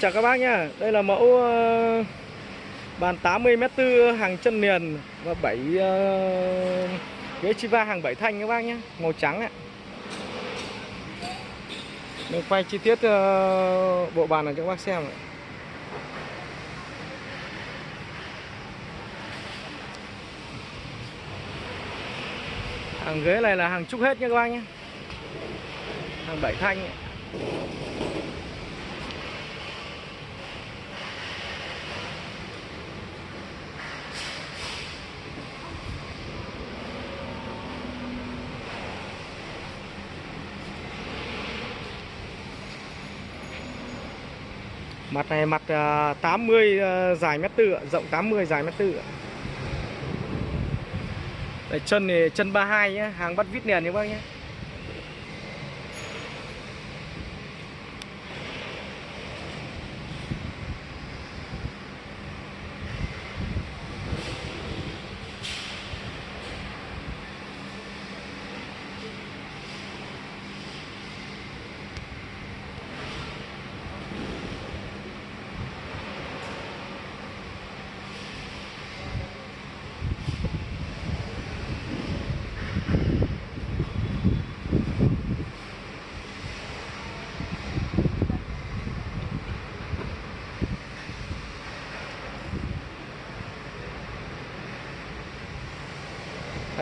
Chào các bác nhá. Đây là mẫu ờ, bàn 80m4 hàng chân liền và 7 uh, ờ, ghế Chiva hàng 7 thanh các bác nhá, màu trắng ạ. Mình quay chi tiết ờ, bộ bàn này cho các bác xem ạ. Hàng ghế này là hàng trúc hết nha các bác nhé. Hàng 7 thanh ạ. Mặt này mặt à, 80 à, dài mét tư, rộng 80 dài mét tư. Đấy, chân thì chân 32 nhé, hàng bắt vít nền các bác nhé.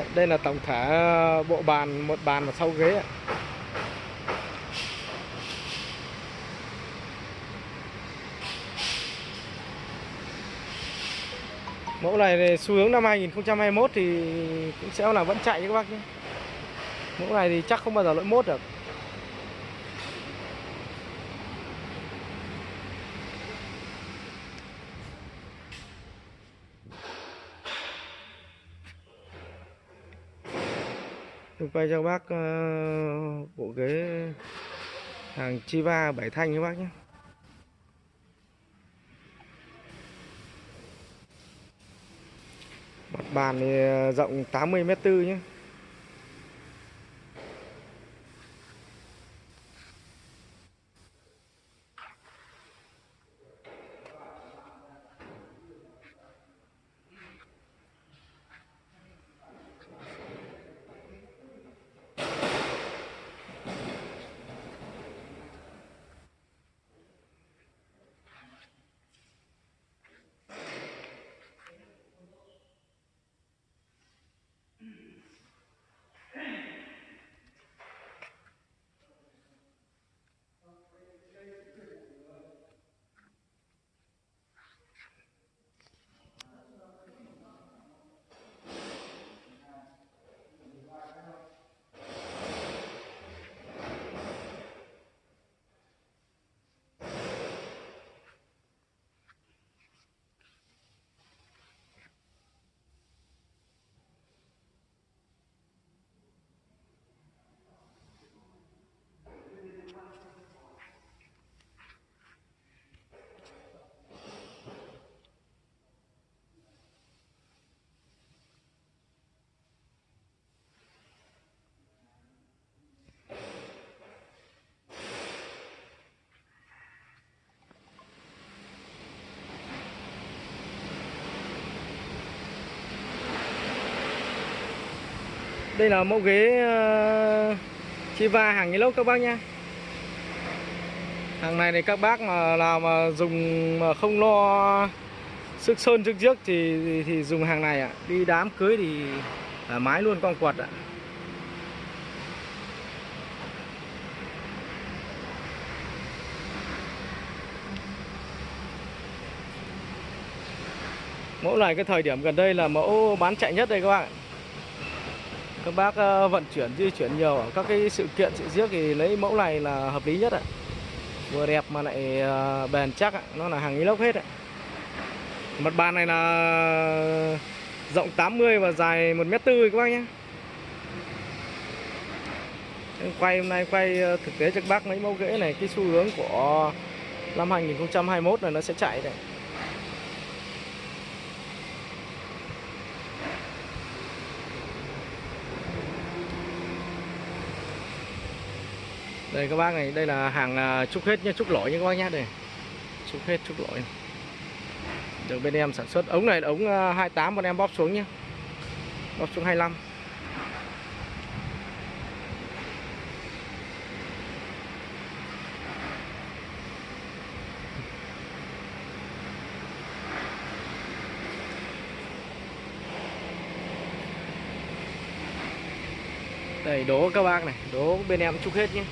Đấy, Đây là tổng thể ờ, bộ bàn, một bàn và sau ghế ạ. Mẫu này thì xu hướng năm 2021 thì cũng sẽ là vẫn chạy các bác nhé. Mẫu này thì chắc không bao giờ lỗi mốt được. Tôi quay cho bác uh, bộ ghế hàng Chiva bảy thanh các bác nhé. Mặt bàn thì ờ, rộng 80m4 nhé. Đây là mẫu ghế ờ, Chiva hàng inox các bác nhá. Hàng này thì các bác mà nào mà dùng mà không lo sức sơn trước trước thì, thì thì dùng hàng này ạ. Đi đám cưới thì thoải mái luôn con quật ạ. Mẫu này cái thời điểm gần đây là mẫu bán chạy nhất đây các bạn. Các bác ờ, vận chuyển di chuyển nhiều ở các cái sự kiện sự giếc thì lấy mẫu này là hợp lý nhất ạ. Vừa đẹp mà lại ờ, bền chắc ạ, nó là hàng inox hết ạ. Mặt bàn này là rộng 80 và dài 1 mét tư các bác nhé. Em Quay hôm nay quay ờ, thực tế cho các bác mấy mẫu ghế này cái xu hướng của năm 2021 là nó sẽ chạy đấy. Đây các bác này, đây là hàng à, chúc trúc hết nhé trúc lỗi nhé các bác nhé đây. chúc hết chúc lỗi được bên em sản xuất ống này là ống à, 28 bọn em bóp xuống nhé bóp xuống 25 Đây đố các bác này, đố bên em chúc hết nhé.